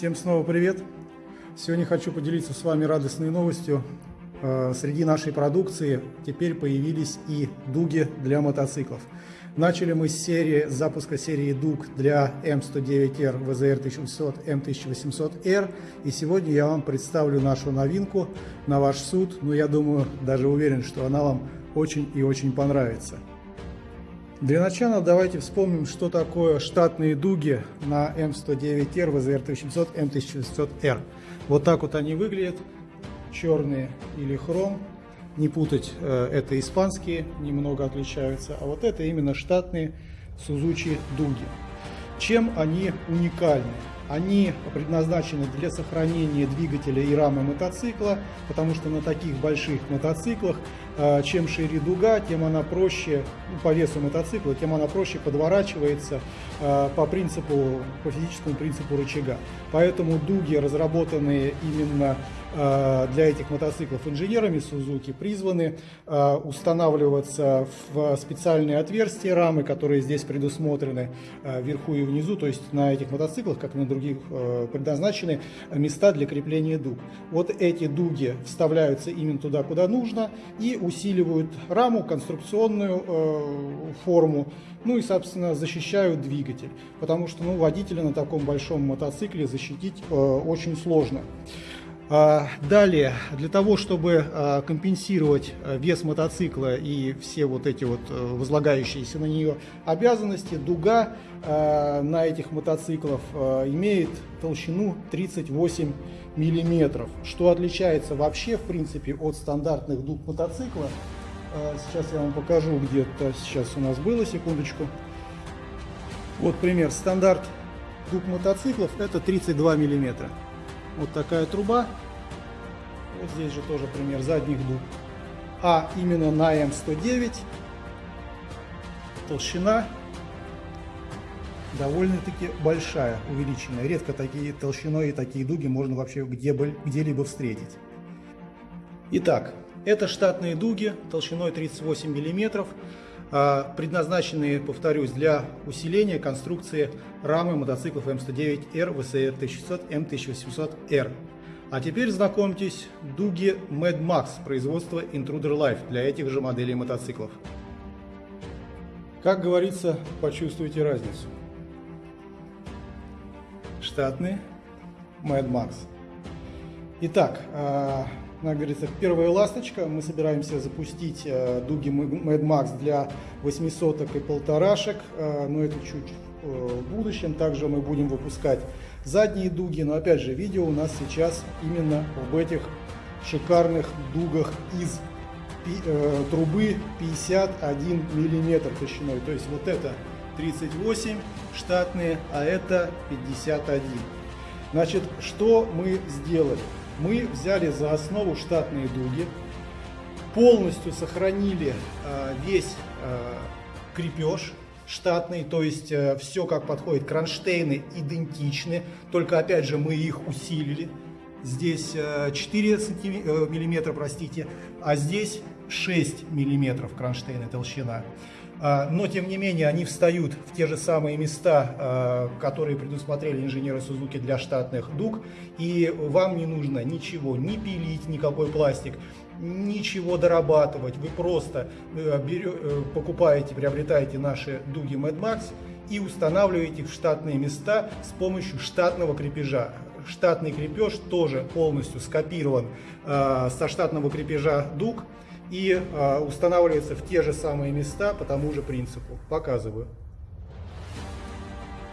Всем снова привет! Сегодня хочу поделиться с вами радостной новостью. Э, среди нашей продукции теперь появились и дуги для мотоциклов. Начали мы с серии запуска серии дуг для М109R, VZR 1800, M1800R. И сегодня я вам представлю нашу новинку на ваш суд. Но я думаю, даже уверен, что она вам очень и очень понравится. Для начала давайте вспомним, что такое штатные дуги на М109R, VZR 1800, M1800R. Вот так вот они выглядят, черные или хром. Не путать, э, это испанские, немного отличаются, а вот это именно штатные Suzuki дуги. Чем они уникальны? Они предназначены для сохранения двигателя и рамы мотоцикла, потому что на таких больших мотоциклах, чем шире дуга, тем она проще, ну, по весу мотоцикла, тем она проще подворачивается э, по принципу, по физическому принципу рычага. Поэтому дуги, разработанные именно э, для этих мотоциклов инженерами Suzuki, призваны устанавливаться в специальные отверстия рамы, которые здесь предусмотрены вверху и внизу, то есть на этих мотоциклах, как и на других предназначены места для крепления дуг. Вот эти дуги вставляются именно туда, куда нужно, и усиливают раму, конструкционную э, форму, ну и, собственно, защищают двигатель, потому что ну, водителя на таком большом мотоцикле защитить э, очень сложно. А, далее, для того, чтобы а, компенсировать вес мотоцикла и все вот эти вот э, возлагающиеся на нее обязанности, дуга на этих мотоциклах имеет толщину 38 миллиметров, что отличается вообще, в принципе, от стандартных дуг мотоцикла. Сейчас я вам покажу, где-то сейчас у нас было, секундочку. Вот пример, стандарт дуг мотоциклов это 32 миллиметра вот такая труба. Вот здесь же тоже пример задних дуг. А именно на М109 толщина довольно-таки большая, увеличенная. Редко такие толщиной и такие дуги можно вообще где-либо встретить. Итак, это штатные дуги толщиной 38 мм, а, предназначенные, повторюсь, для усиления конструкции рамы мотоциклов М109R, VCR 1600, M1800R. А теперь знакомьтесь, дуги Mad Max производства Intruder Life для этих же моделей мотоциклов. Как говорится, почувствуйте разницу. Штатные Mad Max. Итак, а, как говорится, первая ласточка. Мы собираемся запустить э, дуги Mad Max для 800 и полторашек, э, но это чуть в будущем. Также мы будем выпускать задние дуги, но опять же, видео у нас сейчас именно об этих шикарных дугах из э, трубы 51 миллиметр толщиной. То есть вот это 38 штатные, а это 51. Значит, что мы сделали? мы взяли за основу штатные дуги, полностью сохранили э, весь э, крепеж штатный, то есть э, все как подходит, кронштейны идентичны, только опять же мы их усилили. Здесь 4 миллиметра, простите, а здесь 6 миллиметров кронштейна толщина. А, но, тем не менее, они встают в те же самые места, а, которые предусмотрели инженеры Suzuki для штатных дуг, и вам не нужно ничего, не пилить никакой пластик, ничего дорабатывать. Вы просто э, э, покупаете, приобретаете наши дуги Mad Max и устанавливаете их в штатные места с помощью штатного крепежа. Штатный крепеж тоже полностью скопирован э, со штатного крепежа дуг и а, устанавливается в те же самые места по тому же принципу. Показываю.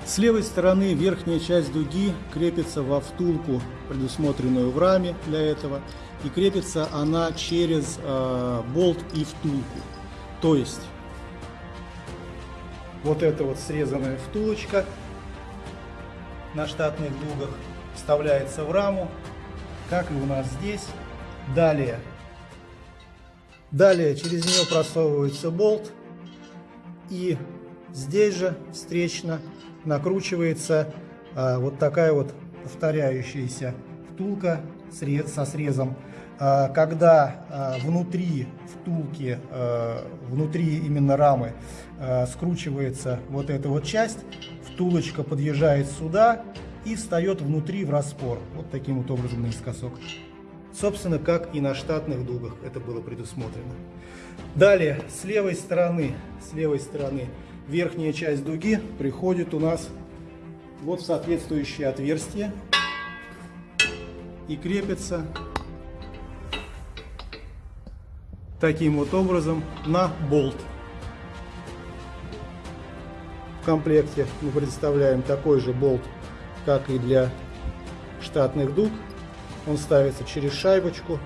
С левой стороны верхняя часть дуги крепится во втулку, предусмотренную в раме для этого, и крепится она через э, болт и втулку. То есть вот эта вот срезанная втулочка на штатных дугах вставляется в раму, как и у нас здесь. Далее Далее через нее просовывается болт и здесь же встречно накручивается а, вот такая вот повторяющаяся втулка со срезом. А, когда а, внутри втулки, а, внутри именно рамы а, скручивается вот эта вот часть, втулочка подъезжает сюда и встает внутри в распор. Вот таким вот образом наискосок. Собственно, как и на штатных дугах это было предусмотрено. Далее, с левой стороны, с левой стороны верхняя часть дуги приходит у нас вот в соответствующее отверстие и крепится таким вот образом на болт. В комплекте мы предоставляем такой же болт, как и для штатных дуг. Он ставится через шайбочку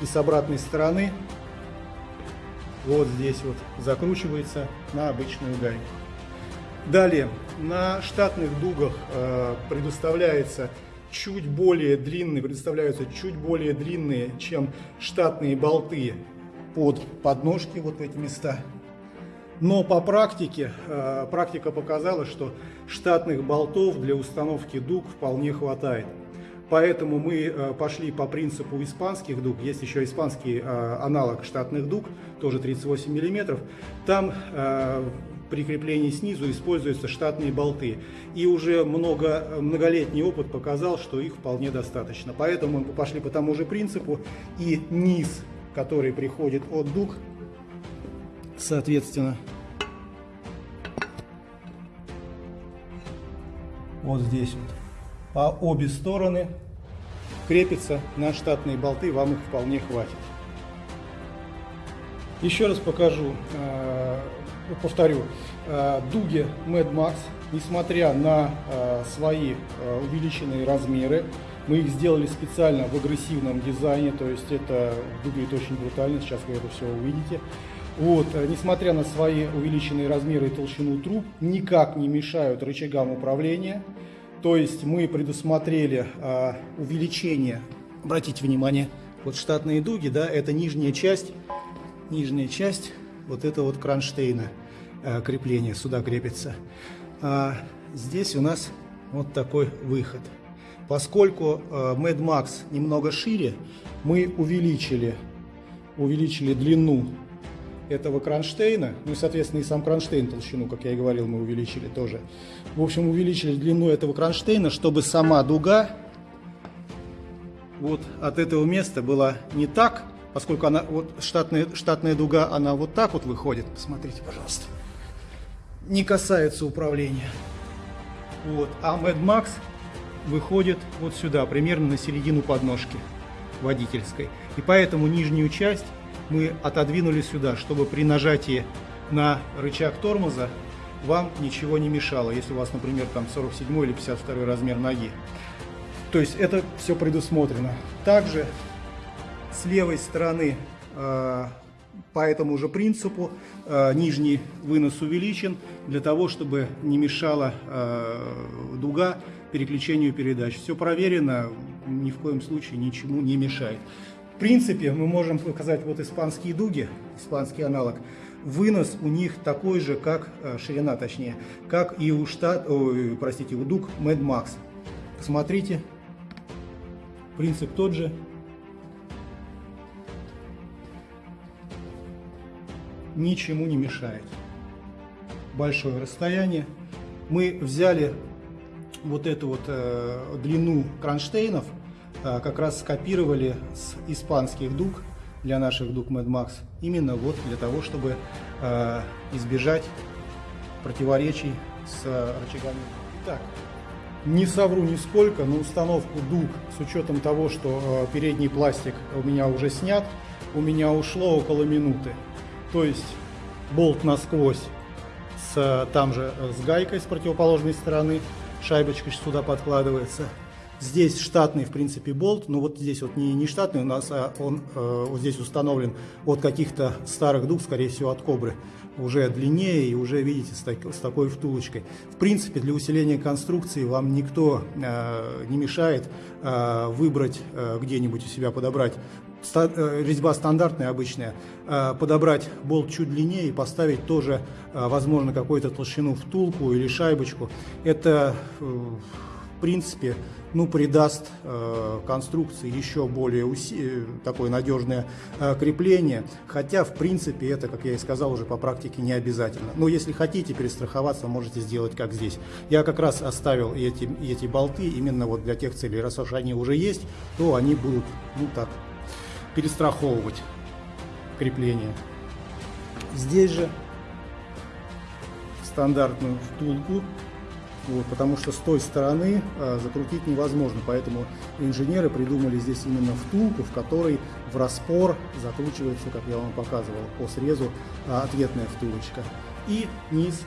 и с обратной стороны вот здесь вот закручивается на обычную гайку. Далее, на штатных дугах э, предоставляется чуть более длинные, предоставляются чуть более длинные, чем штатные болты под подножки, вот в эти места. Но по практике, э, практика показала, что штатных болтов для установки дуг вполне хватает. Поэтому мы э, пошли по принципу испанских дуг. Есть еще испанский э, аналог штатных дуг, тоже 38 мм. Там э, при креплении снизу используются штатные болты. И уже много, многолетний опыт показал, что их вполне достаточно. Поэтому мы пошли по тому же принципу. И низ, который приходит от дуг, соответственно, вот здесь вот по обе стороны крепится на штатные болты, вам их вполне хватит. Еще раз покажу, э, повторю, э, дуги Mad Max, несмотря на э, свои увеличенные размеры, мы их сделали специально в агрессивном дизайне, то есть это выглядит очень брутально, сейчас вы это все увидите. Вот, несмотря на свои увеличенные размеры и толщину труб, никак не мешают рычагам управления. То есть мы предусмотрели а, увеличение, обратите внимание, вот штатные дуги, да, это нижняя часть, нижняя часть вот этого вот кронштейна а, крепления, сюда крепится. А здесь у нас вот такой выход. Поскольку а, Mad Max немного шире, мы увеличили, увеличили длину этого кронштейна, ну и, соответственно, и сам кронштейн толщину, как я и говорил, мы увеличили тоже. В общем, увеличили длину этого кронштейна, чтобы сама дуга вот от этого места была не так, поскольку она, вот штатная, штатная дуга, она вот так вот выходит, посмотрите, пожалуйста, не касается управления. Вот, а Mad Max выходит вот сюда, примерно на середину подножки водительской. И поэтому нижнюю часть мы отодвинули сюда, чтобы при нажатии на рычаг тормоза вам ничего не мешало, если у вас, например, там 47 или 52 размер ноги. То есть это все предусмотрено. Также с левой стороны э, по этому же принципу э, нижний вынос увеличен для того, чтобы не мешала э, дуга переключению передач. Все проверено, ни в коем случае ничему не мешает. В принципе, мы можем показать вот испанские дуги, испанский аналог. Вынос у них такой же, как э, ширина, точнее, как и у штат, ой, простите, у дуг Mad Max. Посмотрите, принцип тот же. Ничему не мешает. Большое расстояние. Мы взяли вот эту вот э, длину кронштейнов как раз скопировали с испанских дуг для наших дуг Mad Max, именно вот для того, чтобы э, избежать противоречий с рычагами. Итак, не совру нисколько, на установку дуг с учетом того, что э, передний пластик у меня уже снят, у меня ушло около минуты. То есть болт насквозь с, там же с гайкой с противоположной стороны, шайбочка сюда подкладывается. Здесь штатный, в принципе, болт, но вот здесь вот не, не штатный у нас, а он э, вот здесь установлен от каких-то старых дуг, скорее всего, от кобры. Уже длиннее и уже, видите, с, так, с такой втулочкой. В принципе, для усиления конструкции вам никто э, не мешает э, выбрать э, где-нибудь у себя, подобрать ста, э, резьба стандартная, обычная, э, подобрать болт чуть длиннее и поставить тоже, э, возможно, какую-то толщину втулку или шайбочку. Это... Э, в принципе, ну, придаст э, конструкции еще более уси... такое надежное э, крепление, хотя, в принципе, это, как я и сказал, уже по практике не обязательно. Но если хотите перестраховаться, можете сделать как здесь. Я как раз оставил эти, эти болты именно вот для тех целей. Раз уж они уже есть, то они будут, ну так, перестраховывать крепление. Здесь же стандартную втулку вот, потому что с той стороны а, закрутить невозможно, поэтому инженеры придумали здесь именно втулку, в которой в распор закручивается, как я вам показывал, по срезу а, ответная втулочка. И низ.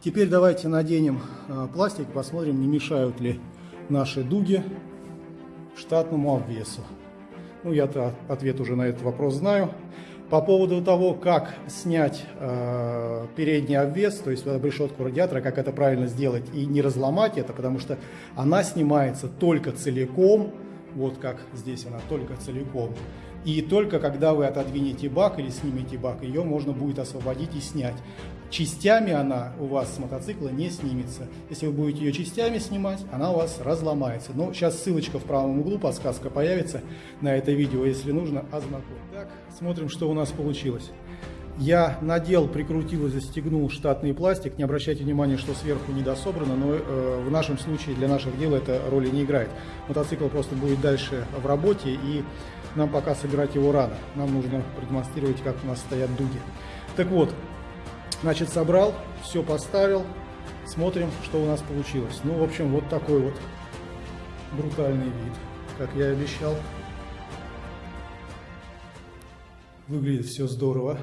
Теперь давайте наденем а, пластик, посмотрим, не мешают ли наши дуги штатному обвесу. Ну, я-то ответ уже на этот вопрос знаю. По поводу того, как снять э, передний обвес, то есть решетку радиатора, как это правильно сделать и не разломать это, потому что она снимается только целиком, вот как здесь она только целиком. И только когда вы отодвинете бак или снимете бак, ее можно будет освободить и снять. Частями она у вас с мотоцикла не снимется. Если вы будете ее частями снимать, она у вас разломается. Но сейчас ссылочка в правом углу, подсказка появится на это видео, если нужно, ознакомь. Так, смотрим, что у нас получилось. Я надел, прикрутил и застегнул штатный пластик. Не обращайте внимания, что сверху недособрано, но э, в нашем случае для наших дел это роли не играет. Мотоцикл просто будет дальше в работе и нам пока собирать его рано. Нам нужно продемонстрировать, как у нас стоят дуги. Так вот, значит, собрал, все поставил. Смотрим, что у нас получилось. Ну, в общем, вот такой вот брутальный вид, как я и обещал. Выглядит все здорово.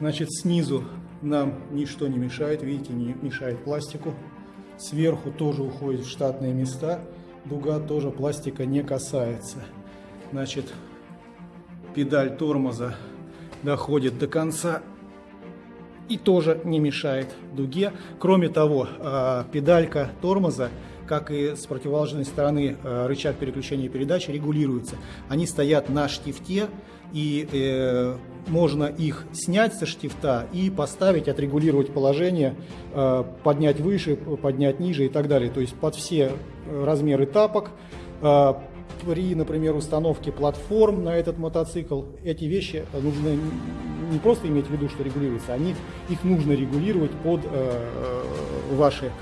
Значит, снизу нам ничто не мешает, видите, не мешает пластику. Сверху тоже уходит в штатные места. Дуга тоже пластика не касается. Значит, педаль тормоза доходит до конца и тоже не мешает дуге. Кроме того, а, педалька тормоза, как и с противоположной стороны а, рычаг переключения передач, регулируется. Они стоят на штифте, и э, можно их снять со штифта и поставить, отрегулировать положение, э, поднять выше, поднять ниже и так далее. То есть под все размеры тапок, при, например, установке платформ на этот мотоцикл, эти вещи нужно не просто иметь в виду, что регулируются, они, их нужно регулировать под э, э ваши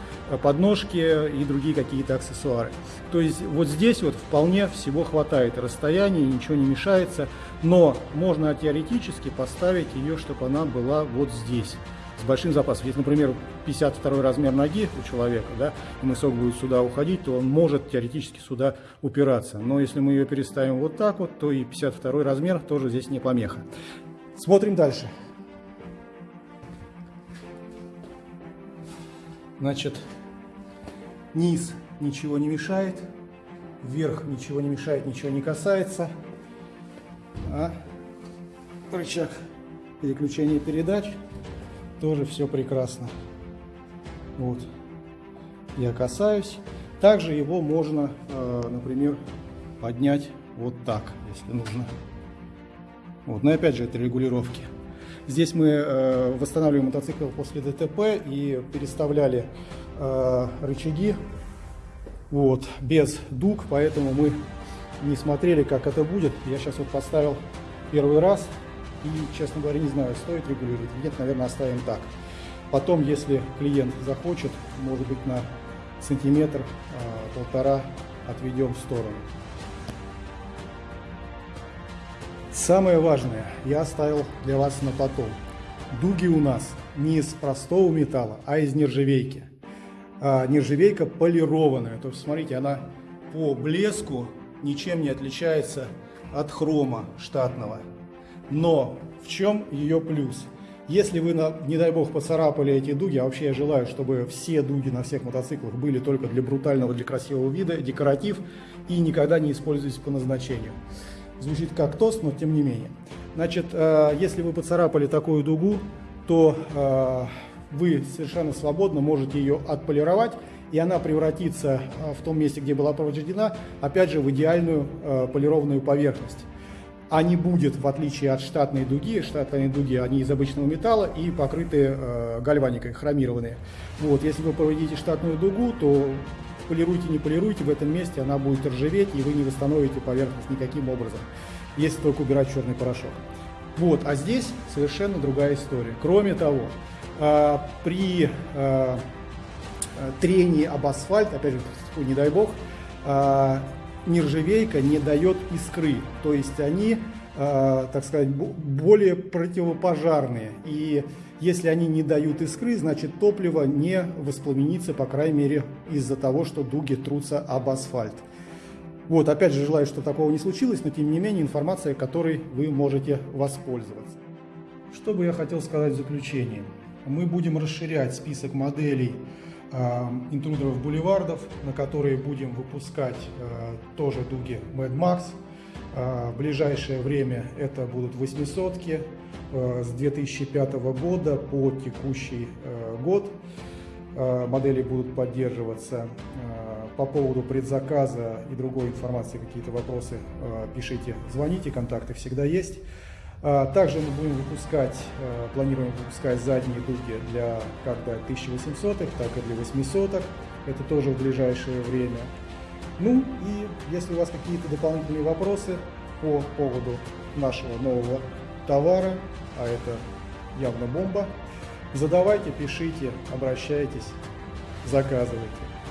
подножки и другие какие-то аксессуары. То есть вот здесь вот вполне всего хватает расстояния, ничего не мешается, но можно теоретически поставить ее, чтобы она была вот здесь с большим запасом. Если, например, 52 размер ноги у человека, да, и мысок будет сюда уходить, то он может теоретически сюда упираться. Но если мы ее переставим вот так вот, то и 52 размер тоже здесь не помеха. Смотрим дальше. Значит, низ ничего не мешает, вверх ничего не мешает, ничего не касается. А рычаг переключения передач тоже все прекрасно. Вот. Я касаюсь. Также его можно, э, например, поднять вот так, если нужно. Вот. Но опять же, это регулировки. Здесь мы э, восстанавливаем мотоцикл после ДТП и переставляли э, рычаги вот, без дуг, поэтому мы не смотрели, как это будет. Я сейчас вот поставил первый раз, и, честно говоря, не знаю, стоит регулировать. Нет, наверное, оставим так. Потом, если клиент захочет, может быть, на сантиметр, а, полтора отведем в сторону. Самое важное я оставил для вас на потом. Дуги у нас не из простого металла, а из нержавейки. А нержавейка полированная. То есть, смотрите, она по блеску ничем не отличается от хрома штатного. Но в чем ее плюс? Если вы, не дай бог, поцарапали эти дуги, а вообще я желаю, чтобы все дуги на всех мотоциклах были только для брутального, для красивого вида, декоратив и никогда не используйтесь по назначению. Звучит как тост, но тем не менее. Значит, э, если вы поцарапали такую дугу, то э, вы совершенно свободно можете ее отполировать, и она превратится э, в том месте, где была повреждена, опять же, в идеальную полированную поверхность. А не будет, в отличие от штатной дуги. Штатные дуги, они из обычного металла и покрыты э, гальваникой, хромированные. Вот, если вы проведите штатную дугу, то полируйте, не полируйте, в этом месте она будет ржаветь, и вы не восстановите поверхность никаким образом, если только убирать черный порошок. Вот, а здесь совершенно другая история. Кроме того, э, при э, трении об асфальт, опять же, не дай бог, э, нержавейка не дает искры, то есть они, э, так сказать, более противопожарные. И если они не дают искры, значит топливо не воспламенится, по крайней мере, из-за того, что дуги трутся об асфальт. Вот, опять же, желаю, чтобы такого не случилось, но тем не менее информация, которой вы можете воспользоваться. Что бы я хотел сказать в заключение? Мы будем расширять список моделей интрудеров бульвардов, на которые будем выпускать э, тоже дуги Mad Max. В ближайшее время это будут 800 э, с 2005 года по текущий э, год. Модели будут поддерживаться. По поводу предзаказа и другой информации, какие-то вопросы, пишите, звоните, контакты всегда есть. А, также мы будем выпускать, э, планируем выпускать задние дуги для как для 1800, так и для 800. Это тоже в ближайшее время. Ну и если у вас какие-то дополнительные вопросы по поводу нашего нового товара, а это явно бомба, задавайте, пишите, обращайтесь, заказывайте.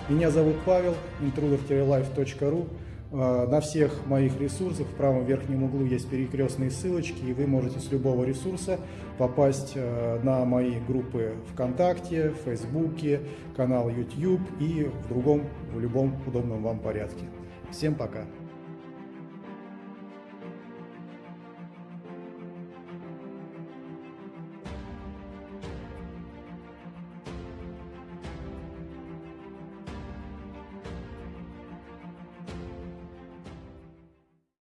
Меня зовут Павел, intruder-life.ru. А, на всех моих ресурсах в правом верхнем углу есть перекрестные ссылочки, и вы можете с любого ресурса попасть а, на мои группы ВКонтакте, Фейсбуке, канал YouTube и в другом, в любом удобном вам порядке. Всем пока!